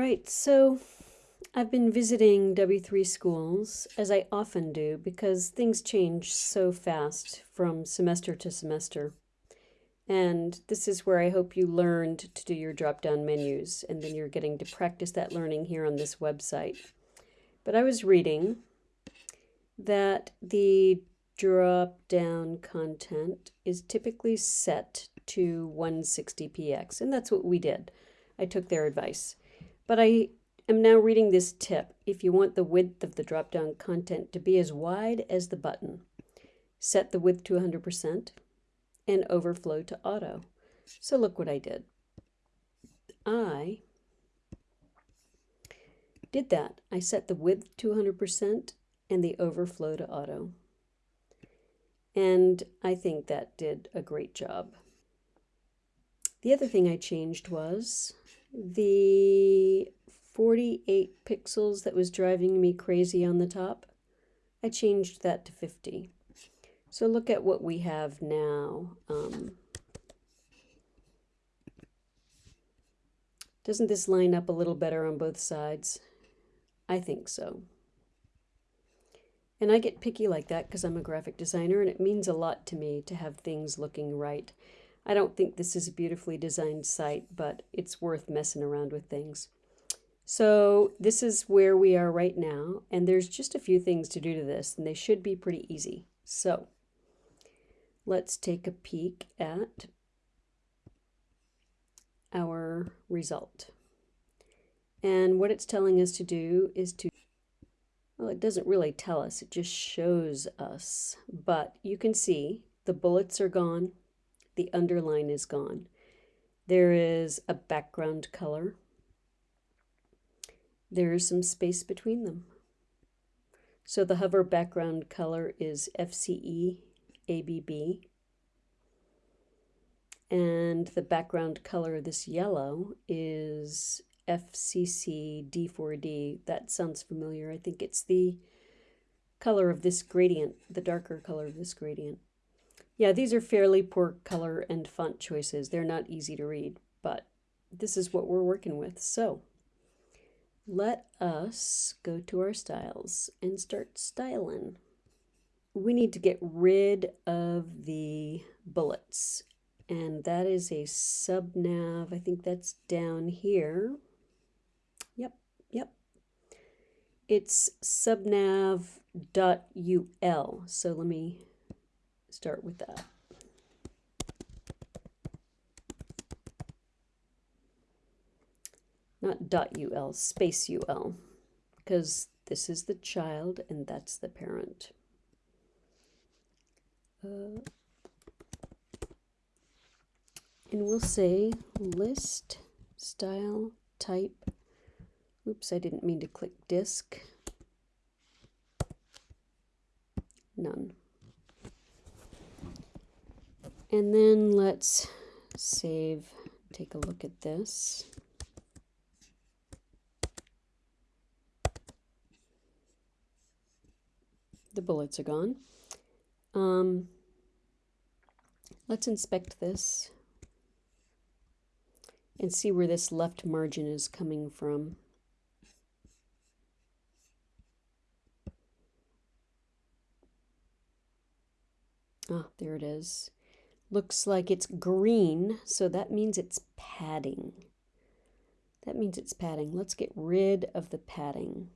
right, so I've been visiting W3Schools, as I often do, because things change so fast from semester to semester. And this is where I hope you learned to do your drop-down menus, and then you're getting to practice that learning here on this website. But I was reading that the drop-down content is typically set to 160px, and that's what we did. I took their advice. But I am now reading this tip. If you want the width of the drop-down content to be as wide as the button, set the width to 100% and overflow to auto. So look what I did. I did that. I set the width to 100% and the overflow to auto. And I think that did a great job. The other thing I changed was the 48 pixels that was driving me crazy on the top, I changed that to 50. So look at what we have now. Um, doesn't this line up a little better on both sides? I think so. And I get picky like that because I'm a graphic designer and it means a lot to me to have things looking right. I don't think this is a beautifully designed site, but it's worth messing around with things. So this is where we are right now, and there's just a few things to do to this, and they should be pretty easy. So let's take a peek at our result. And what it's telling us to do is to, well, it doesn't really tell us, it just shows us. But you can see the bullets are gone, the underline is gone. There is a background color. There is some space between them. So the hover background color is FCE ABB. And the background color of this yellow is FCC D4D. That sounds familiar. I think it's the color of this gradient, the darker color of this gradient. Yeah, these are fairly poor color and font choices. They're not easy to read, but this is what we're working with. So let us go to our styles and start styling. We need to get rid of the bullets and that is a subnav. I think that's down here. Yep, yep. It's subnav.ul. So let me start with that. Not dot ul, space ul, because this is the child and that's the parent. Uh, and we'll say list style type. Oops, I didn't mean to click disc. None. And then let's save, take a look at this. The bullets are gone. Um, let's inspect this and see where this left margin is coming from. Ah, there it is. Looks like it's green, so that means it's padding. That means it's padding. Let's get rid of the padding.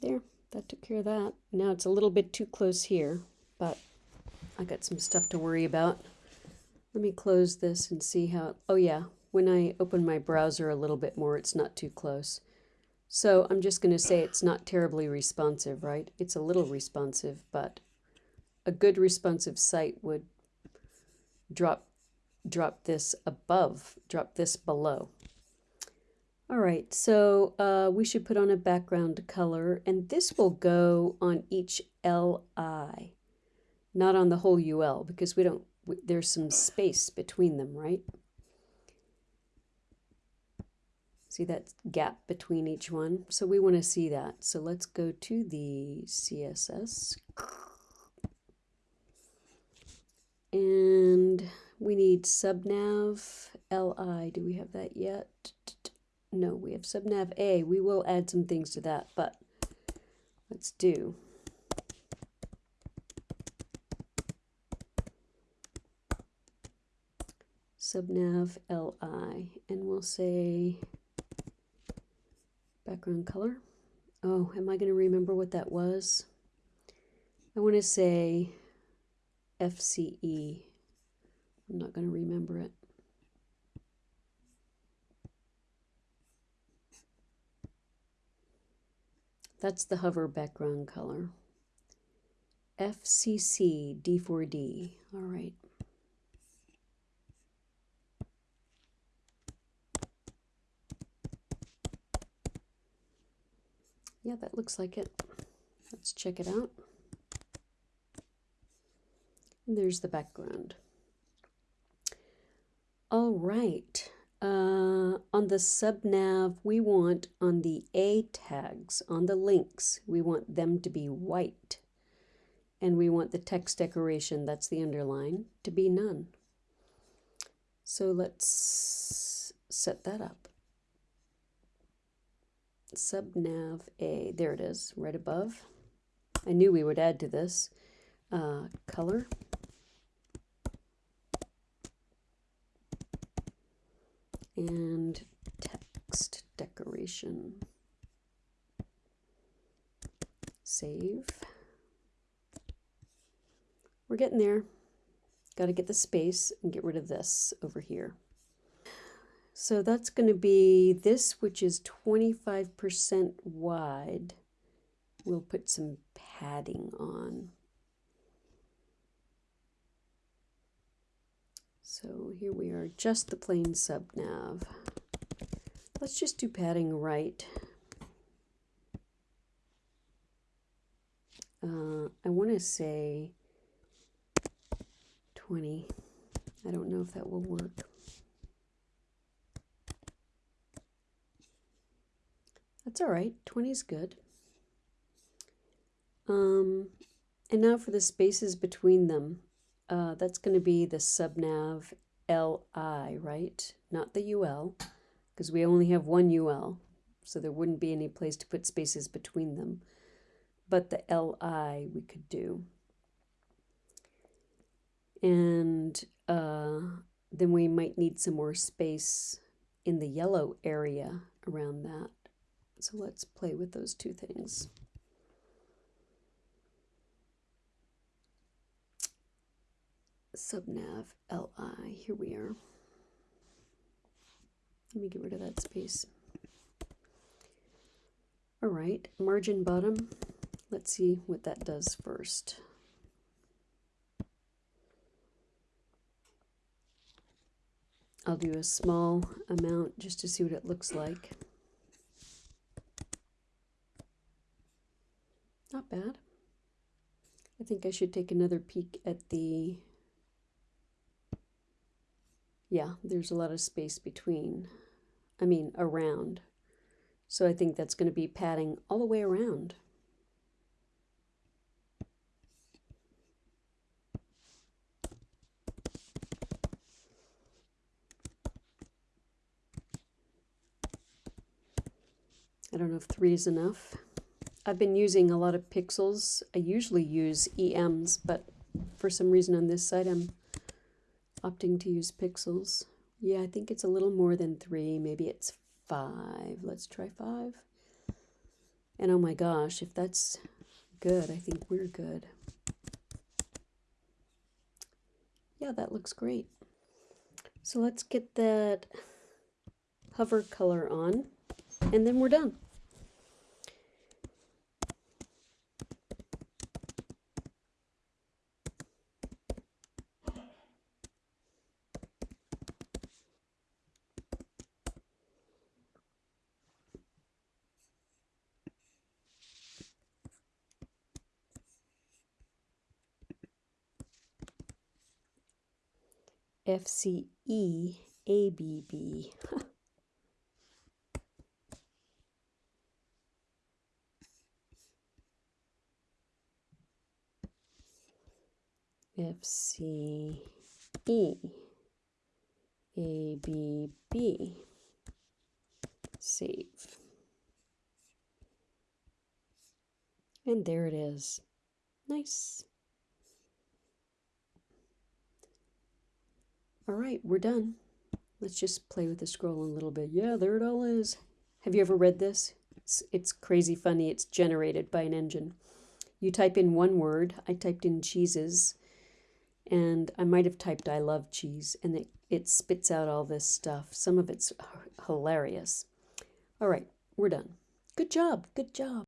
There that took care of that. Now it's a little bit too close here, but I got some stuff to worry about. Let me close this and see how, oh yeah, when I open my browser a little bit more, it's not too close. So I'm just going to say it's not terribly responsive, right? It's a little responsive, but a good responsive site would drop drop this above, drop this below. All right, so uh, we should put on a background color, and this will go on each LI, not on the whole UL, because we don't there's some space between them, right? See that gap between each one? So we want to see that. So let's go to the CSS. And we need subnav li. Do we have that yet? No, we have subnav a. We will add some things to that, but let's do subnav li and we'll say background color. Oh, am I going to remember what that was? I want to say FCE. I'm not going to remember it. That's the hover background color. FCC D4D. All right. Yeah, that looks like it. Let's check it out. And there's the background. All right. Uh, on the subnav, we want on the A tags, on the links, we want them to be white. And we want the text decoration, that's the underline, to be none. So let's set that up subnav A, there it is, right above. I knew we would add to this. Uh, color. And text decoration. Save. We're getting there. Got to get the space and get rid of this over here. So that's going to be this, which is 25% wide. We'll put some padding on. So here we are, just the plain subnav. Let's just do padding right. Uh, I want to say 20. I don't know if that will work. That's all right. 20 is good. Um, and now for the spaces between them. Uh, that's going to be the subnav LI, right? Not the UL, because we only have one UL, so there wouldn't be any place to put spaces between them. But the LI we could do. And uh, then we might need some more space in the yellow area around that. So let's play with those two things. Subnav LI, here we are. Let me get rid of that space. All right, margin bottom. Let's see what that does first. I'll do a small amount just to see what it looks like. Not bad. I think I should take another peek at the... Yeah, there's a lot of space between, I mean, around. So I think that's going to be padding all the way around. I don't know if three is enough. I've been using a lot of pixels. I usually use EMs, but for some reason on this side I'm opting to use pixels. Yeah, I think it's a little more than three. Maybe it's five. Let's try five. And oh my gosh, if that's good, I think we're good. Yeah, that looks great. So let's get that hover color on, and then we're done. F C E A B B. F C E A B B. Save. And there it is. Nice. All right, we're done. Let's just play with the scroll a little bit. Yeah, there it all is. Have you ever read this? It's, it's crazy funny. It's generated by an engine. You type in one word. I typed in cheeses, and I might have typed I love cheese, and it, it spits out all this stuff. Some of it's hilarious. All right, we're done. Good job. Good job.